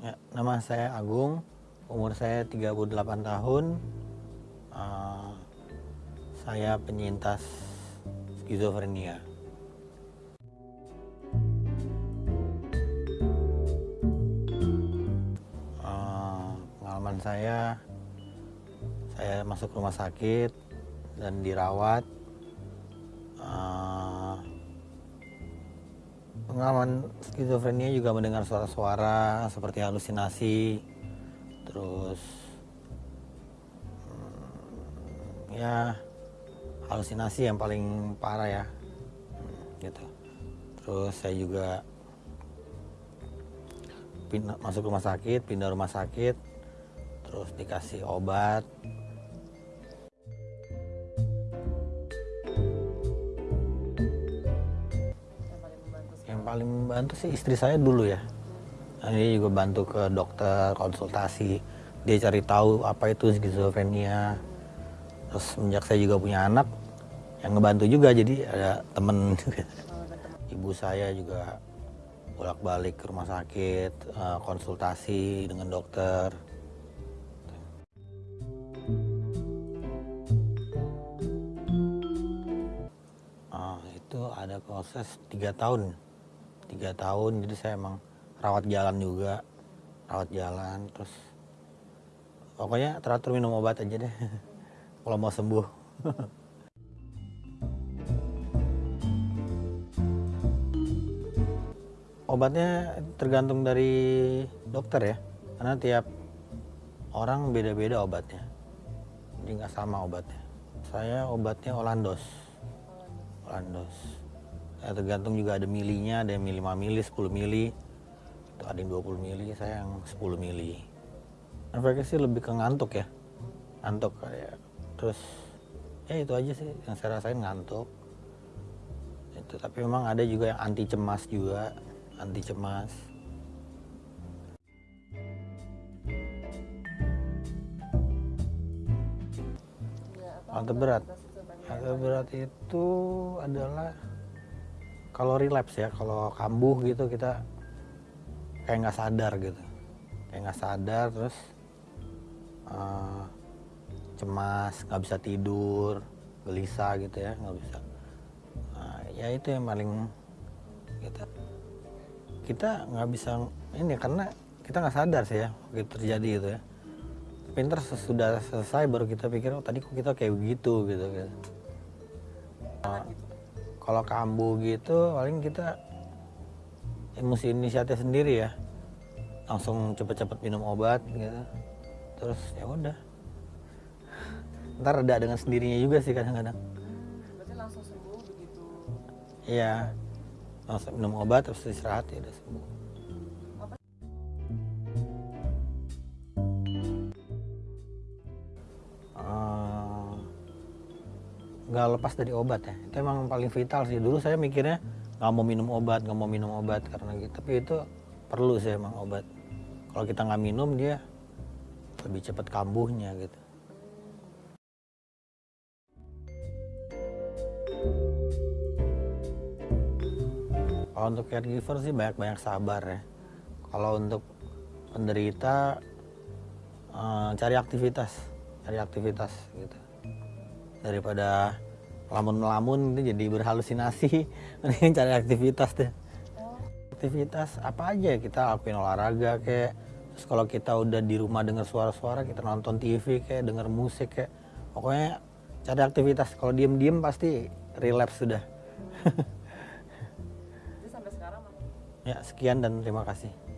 Ya, nama saya Agung, umur saya 38 tahun. Uh, saya penyintas skizofrenia. Uh, pengalaman saya, saya masuk rumah sakit dan dirawat. Uh, pengalaman skizofrenia juga mendengar suara-suara seperti halusinasi terus hmm, ya halusinasi yang paling parah ya gitu. Terus saya juga masuk rumah sakit pindah rumah sakit terus dikasih obat yang paling membantu sih istri saya dulu ya. Dia juga bantu ke dokter konsultasi. Dia cari tahu apa itu skizofrenia. Terus semenjak saya juga punya anak yang ngebantu juga. Jadi ada temen ibu saya juga bolak-balik ke rumah sakit eh, konsultasi dengan dokter. Ah, itu ada proses tiga tahun tiga tahun jadi saya emang rawat jalan juga rawat jalan terus pokoknya teratur minum obat aja deh kalau mau sembuh. Obatnya tergantung dari dokter ya karena tiap orang beda-beda obatnya jadi nggak sama obatnya. Saya obatnya Olandos Olandos ya, tergantung juga ada milinya ada yang mili 5 mili 10 mili. Itu ada yang 20 mili saya yang 10 mili. Efeknya sih lebih ke ngantuk ya. Ngantuk kayak terus ya itu aja sih yang saya rasain ngantuk. Itu tapi memang ada juga yang anti cemas juga anti cemas. Alat berat. Alat berat itu adalah kalau relapse ya, kalau kambuh gitu kita kayak nggak sadar gitu, kayak nggak sadar terus uh, cemas, nggak bisa tidur, gelisah gitu ya, nggak bisa. Nah, ya itu yang paling kita kita nggak bisa ini karena kita nggak sadar sih ya begitu terjadi gitu ya. Pinter sudah selesai baru kita pikir oh tadi kok kita kayak begitu gitu gitu. uh, kalau kambuh gitu paling kita emosi inisiatif sendiri ya. Langsung cepet-cepet minum obat gitu. Terus ya udah. Ntar reda dengan sendirinya juga sih kadang-kadang. Berarti langsung sembuh begitu. iya. Langsung minum obat terus istirahat ya udah sembuh nggak lepas dari obat ya. Itu emang paling vital sih. Dulu saya mikirnya nggak mau minum obat nggak mau minum obat karena gitu. Tapi itu perlu sih emang obat. Kalau kita nggak minum dia lebih cepat kambuhnya gitu. Kalau untuk caregiver sih banyak-banyak sabar ya. Kalau untuk penderita eh, cari aktivitas cari aktivitas gitu daripada lamun-lamun itu jadi berhalusinasi. Mending cari aktivitas deh. Aktivitas apa aja kita lakuin olahraga kayak terus kalau kita udah di rumah dengar suara-suara kita nonton TV kayak denger musik kayak pokoknya cari aktivitas. Kalau diem-diem pasti relapse sudah. Sampai sekarang ya sekian dan terima kasih